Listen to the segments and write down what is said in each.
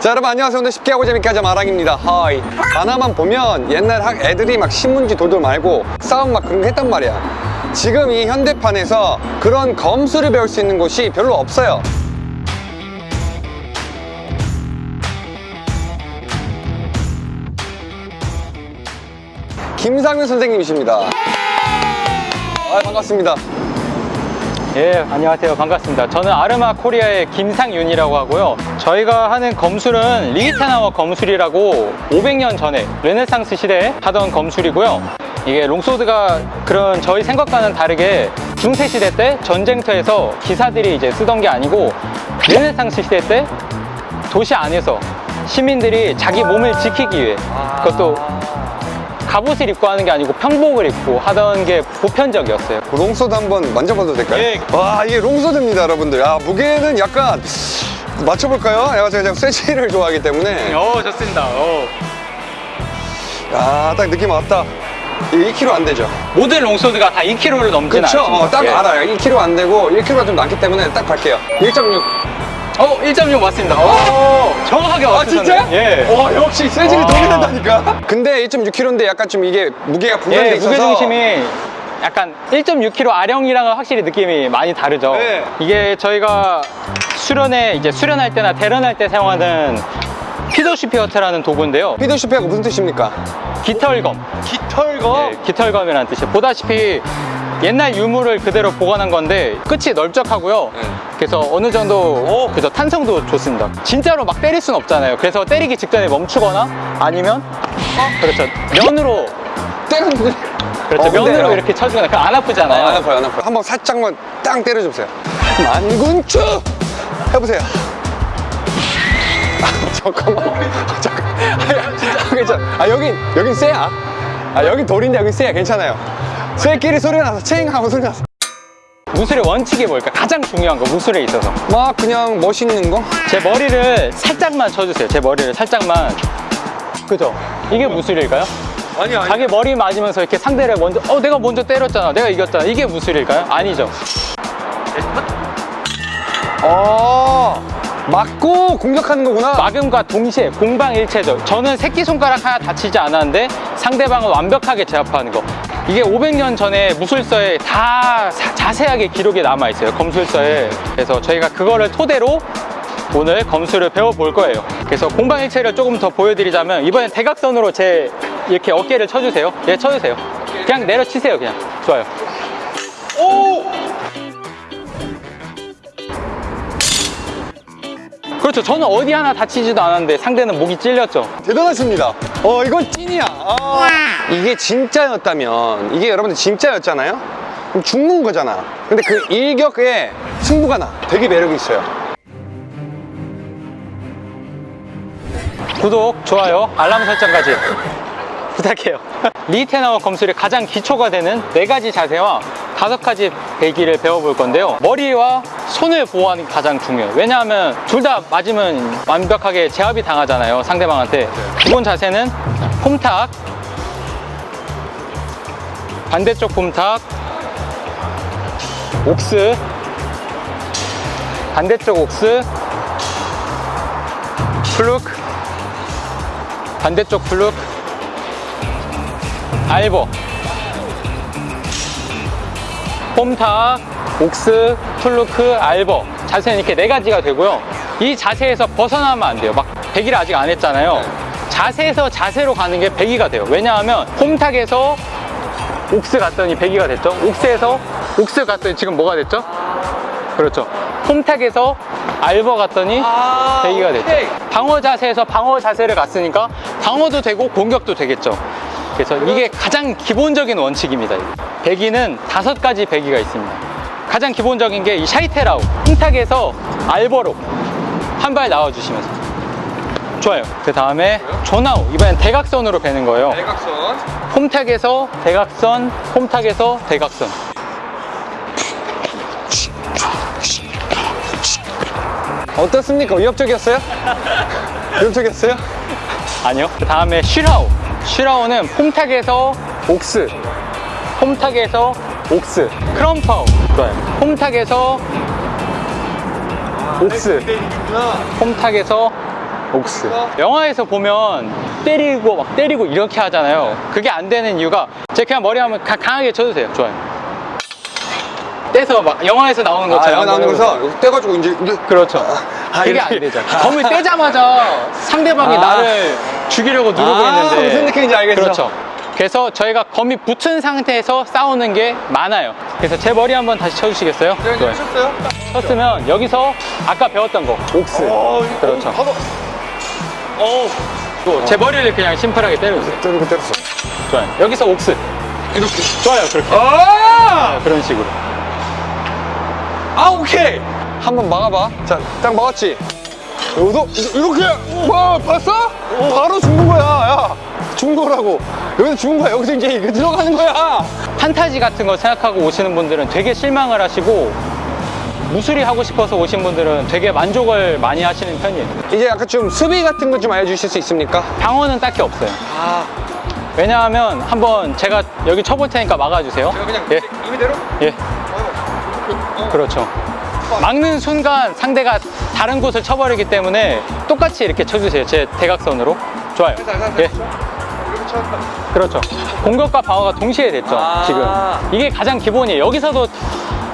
자 여러분 안녕하세요. 오늘 쉽게 하고 재밌게 하자 마랑입니다. Hi. 만화만 보면 옛날 학 애들이 막 신문지 돌돌 말고 싸움 막 그런 거 했단 말이야. 지금 이 현대판에서 그런 검술을 배울 수 있는 곳이 별로 없어요. 김상윤 선생님이십니다. 아, 반갑습니다 예, 안녕하세요. 반갑습니다. 저는 아르마 코리아의 김상윤이라고 하고요. 저희가 하는 검술은 리히테나워 검술이라고 500년 전에 르네상스 시대에 하던 검술이고요. 이게 longsword가 그런 저희 생각과는 다르게 중세 시대 때 전쟁터에서 기사들이 이제 쓰던 게 아니고 르네상스 시대 때 도시 안에서 시민들이 자기 몸을 지키기 위해 그것도 갑옷을 입고 하는 게 아니고 평복을 입고 하던 게 보편적이었어요. longsword 한번 만져봐도 될까요? 예. 와 이게 longsword입니다 여러분들 아 무게는 약간 맞춰볼까요? 제가 쇠질을 좋아하기 때문에 어, 좋습니다. 어. 아딱 느낌 왔다 이게 2kg 안 되죠? 모든 롱소드가 다 2kg를 넘지는 그쵸? 않습니다. 어, 딱 예. 알아요 2kg 안 되고 1kg가 좀 남기 때문에 딱 갈게요 1.6 어, 1.6 맞습니다. 어, 정확하게 아 맞추셨네요. 진짜? 예. 와 역시 쇠질이 와. 도움이 된다니까 근데 1.6kg인데 약간 좀 이게 무게가 분산돼 예, 있어서 무게중심이 약간 1.6kg 아령이랑은 확실히 느낌이 많이 다르죠. 네. 이게 저희가 수련회 이제 수련할 때나 대련할 때 사용하는 피도시피어트라는 도구인데요. 피드슈페가 무슨 뜻입니까? 깃털검. 깃털거? 예, 깃털검이라는 뜻이에요. 보다시피 옛날 유물을 그대로 보관한 건데 끝이 넓적하고요. 네. 그래서 어느 정도 그죠 탄성도 좋습니다. 진짜로 막 때릴 순 없잖아요. 그래서 때리기 직전에 멈추거나 아니면 그렇죠. 면으로 때렸는데 그렇죠. 어, 근데, 면으로 어. 이렇게 쳐주거나 그럼 안 아, 아프잖아요. 안 아파요 안 아파요. 한번 살짝만 땅 때려주세요. 만군추! 해보세요. 아, 잠깐만. 아, 잠깐. 아, 괜찮아. 아 여긴 여긴 쇠야. 아 여긴 돌인데 여긴 쇠야. 괜찮아요 쇠끼리 소리 나서 체잉 하고 소리 나서. 무술의 원칙이 뭘까? 가장 중요한 거 무술에 있어서. 막 그냥 멋있는 거? 제 머리를 살짝만 쳐주세요. 제 머리를 살짝만. 그죠? 이게 무술일까요? 아니 아니. 자기 머리 맞으면서 이렇게 상대를 먼저 어 내가 먼저 때렸잖아. 내가 이겼잖아. 이게 무술일까요? 아니죠. 어 맞고 공격하는 거구나. 막음과 동시에 공방일체죠. 저는 새끼손가락 하나 다치지 않았는데 상대방을 완벽하게 제압하는 거 이게 500년 전에 무술서에 다 사- 자세하게 기록이 남아 있어요. 검술서에 그래서 저희가 그거를 토대로 오늘 검술을 배워볼 거예요. 그래서 공방일체를 조금 더 보여드리자면 이번엔 대각선으로 제 이렇게 어깨를 쳐주세요. 예 쳐주세요. 그냥 내려치세요 그냥. 좋아요. 그렇죠. 저는 어디 하나 다치지도 않았는데 상대는 목이 찔렸죠. 대단하십니다. 어, 이건 찐이야. 아, 이게 진짜였다면, 이게 여러분들 진짜였잖아요? 그럼 죽는 거잖아. 근데 그 일격에 승부가 나. 되게 매력이 있어요. 구독, 좋아요, 알람 설정까지 부탁해요. 리테나워 검술의 가장 기초가 되는 네 가지 자세와 다섯 가지 배기를 배워볼 건데요. 머리와 손을 보호하는 게 가장 중요해요. 왜냐하면 둘 다 맞으면 완벽하게 제압이 당하잖아요. 상대방한테. 기본 자세는 폼탁, 반대쪽 폼탁, 옥스, 반대쪽 옥스, Pflug, 반대쪽 Pflug Alber. vom Tag Ochs Pflug Alber 자세는 이렇게 네 가지가 되고요. 이 자세에서 벗어나면 안 돼요. 막 베기를 아직 안 했잖아요. 자세에서 자세로 가는 게 베기가 돼요. 왜냐하면 vom Tag에서 Ochs 갔더니 베기가 됐죠? 옥스에서? 옥스 갔더니 지금 뭐가 됐죠? 그렇죠. 폼탁에서 알버 갔더니 배기가 됐죠. 방어 자세에서 방어 자세를 갔으니까 방어도 되고 공격도 되겠죠. 그래서 이게 가장 기본적인 원칙입니다 배기는 다섯 가지 배기가 있습니다. 가장 기본적인 게 이 샤이테라우. 폼탁에서 알버로 한 발 나와주시면서 좋아요 그 다음에 조나우 이번엔 대각선으로 배는 거예요 대각선. 폼탁에서 대각선 폼탁에서 대각선 어떻습니까? 위협적이었어요? 위협적이었어요? 아니요. 그 다음에 슈라오. 슈라오는 폼탁에서 옥스. 폼탁에서 옥스. 크럼파우. 좋아요. 폼탁에서 옥스. 폼탁에서 옥스 영화에서 보면 때리고 막 때리고 이렇게 하잖아요. 그게 안 되는 이유가 제가 그냥 머리 한번 가, 강하게 쳐도 돼요 좋아요. 떼서 막 영화에서 나오는 아, 것처럼. 아, 나오는 거서? 떼가지고 이제 그렇죠. 아, 아 그게 안 되죠. 아. 검을 떼자마자 상대방이 아. 나를 죽이려고 누르고 아, 있는데. 무슨 느낌인지 알겠죠? 그렇죠. 그래서 저희가 검이 붙은 상태에서 싸우는 게 많아요. 그래서 제 머리 한번 다시 쳐주시겠어요? 네, 네 쳤어요? 쳤으면 여기서 아까 배웠던 거. 옥스 그렇죠. 어, 제 머리를 그냥 심플하게 때려주세요. 때리고 때렸어. 좋아요. 여기서 옥스. 이렇게. 좋아요 그렇게. 아! 네, 그런 식으로. 아 오케이! 한번 막아봐. 자딱 막았지? 여기서 이렇게! 와 봤어? 바로 죽는 거야. 야 중거라고. 여기서 죽은 거야. 여기서 이제 들어가는 거야. 판타지 같은 거 생각하고 오시는 분들은 되게 실망을 하시고 무술이 하고 싶어서 오신 분들은 되게 만족을 많이 하시는 편이에요. 이제 약간 좀 수비 같은 거 좀 알려주실 수 있습니까? 방어는 딱히 없어요. 아... 왜냐하면 한번 제가 여기 쳐볼 테니까 막아주세요. 제가 그냥 예. 이대로? 예. 그렇죠. 막는 순간 상대가 다른 곳을 쳐버리기 때문에 똑같이 이렇게 쳐주세요. 제 대각선으로. 좋아요. 예. 그렇죠. 공격과 방어가 동시에 됐죠 아. 지금. 이게 가장 기본이에요. 여기서도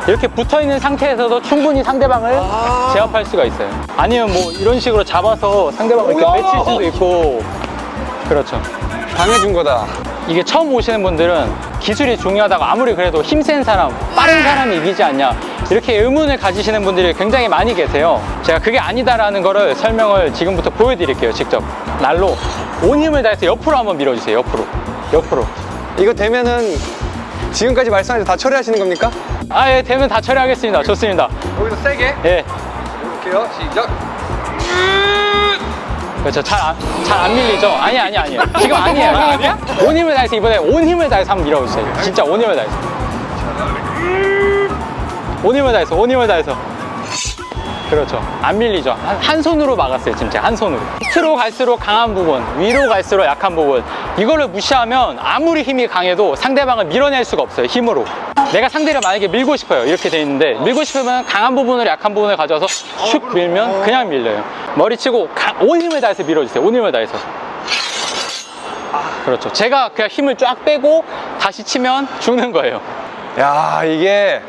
이렇게 붙어있는 상태에서도 충분히 상대방을 아. 제압할 수가 있어요. 아니면 뭐 이런 식으로 잡아서 상대방을 이렇게 맺힐 수도 있고. 그렇죠. 당해준 거다. 이게 처음 오시는 분들은 기술이 중요하다고 아무리 그래도 힘 센 사람, 빠른 사람이 이기지 않냐. 이렇게 의문을 가지시는 분들이 굉장히 많이 계세요. 제가 그게 아니다라는 거를 설명을 지금부터 보여드릴게요 직접. 날로. 온 힘을 다해서 옆으로 한번 밀어주세요 옆으로. 옆으로. 이거 되면은 지금까지 말씀하신 다 처리하시는 겁니까? 아 예 되면 다 처리하겠습니다. 좋습니다. 여기서 세게? 예. 이렇게요. 시작. 그렇죠. 잘안 잘 안 밀리죠? 아니 아니 아니. 지금 아니에요. 아니야? 온 힘을 다해서 이번에 온 힘을 다해서 한번 밀어주세요. 진짜 온 힘을 다해서. 온 힘을 다해서 온 힘을 다해서. 그렇죠. 안 밀리죠. 한, 한 손으로 막았어요 지금 제가 한 손으로. 밑으로 갈수록 강한 부분 위로 갈수록 약한 부분. 이거를 무시하면 아무리 힘이 강해도 상대방을 밀어낼 수가 없어요 힘으로. 내가 상대를 만약에 밀고 싶어요. 이렇게 돼 있는데 밀고 싶으면 강한 부분을 약한 부분을 가져와서 슉 밀면 그냥 밀려요. 머리치고 온 힘을 다해서 밀어주세요. 온 힘을 다해서. 그렇죠. 제가 그냥 힘을 쫙 빼고 다시 치면 죽는 거예요. 야 이게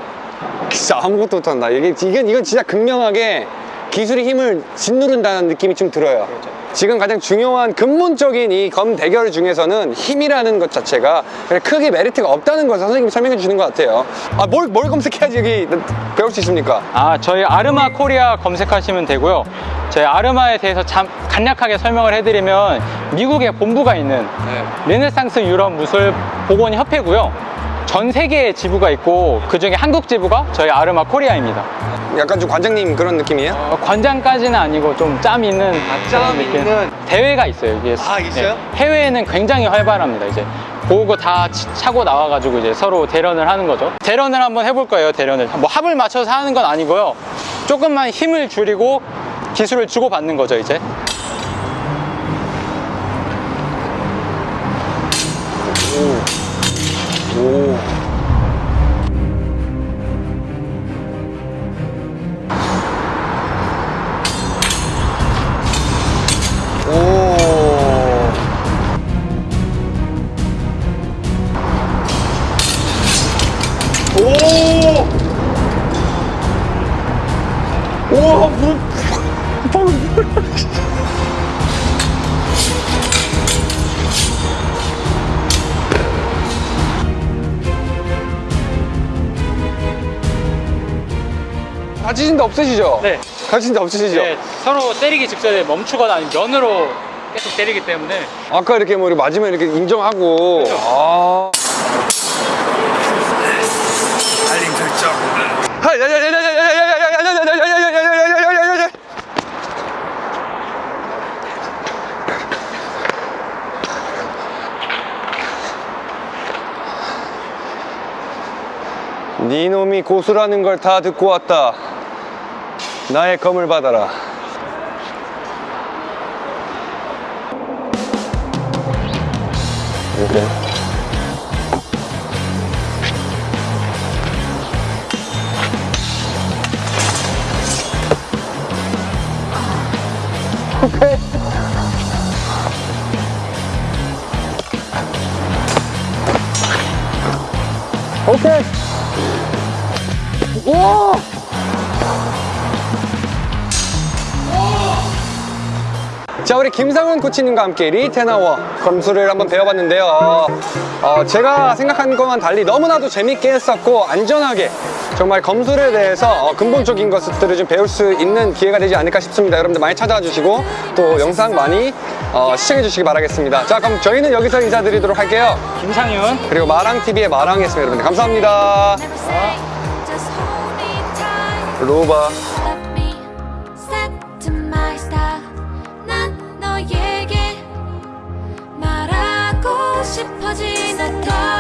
진짜 아무것도 못한다 이게, 이건, 이건 진짜 극명하게 기술의 힘을 짓누른다는 느낌이 좀 들어요 그렇죠. 지금 가장 중요한 근본적인 이 검 대결 중에서는 힘이라는 것 자체가 크게 메리트가 없다는 것을 선생님이 설명해 주는 것 같아요 아 뭘 뭘 검색해야지 여기 배울 수 있습니까? 아 저희 아르마 코리아 검색하시면 되고요 저희 아르마에 대해서 참 간략하게 설명을 해드리면 미국에 본부가 있는 네. 르네상스 유럽 무술 복원 협회고요 전 세계에 지부가 있고 그중에 한국 지부가 저희 아르마 코리아입니다 약간 좀 관장님 그런 느낌이에요? 어, 관장까지는 아니고 좀 짬 있는 아, 짬 느낌. 있는 대회가 있어요 이게 아 있어요? 네. 해외에는 굉장히 활발합니다 이제 보고 다 차고 나와가지고 이제 서로 대련을 하는 거죠 대련을 한번 해볼 거예요 대련을 뭐 합을 맞춰서 하는 건 아니고요 조금만 힘을 줄이고 기술을 주고받는 거죠 이제 우와 문 방금 몰라 다치신 없으시죠? 네 다치신 데 없으시죠? 네, 서로 때리기 직전에 멈추거나 아니면 면으로 계속 때리기 때문에 아까 이렇게 뭐 이렇게 맞으면 이렇게 인정하고 그렇죠. 아 네 놈이 고수라는 걸 다 듣고 왔다. 나의 검을 받아라. 이렇게. 오케이. 오케이. 오! 자 우리 김상훈 코치님과 함께 리테나워 검수를 한번 배워봤는데요. 어, 어, 제가 생각한 것과는 달리 너무나도 재밌게 했었고 안전하게 정말 검술에 대해서 어, 근본적인 것들을 좀 배울 수 있는 기회가 되지 않을까 싶습니다. 여러분들 많이 찾아와 주시고 또 영상 많이 어, 시청해 주시기 바라겠습니다. 자 그럼 저희는 여기서 인사드리도록 할게요. 김상윤. 그리고 마랑TV의 마랑이었습니다 여러분들. 감사합니다 하고 싶어지는 걸.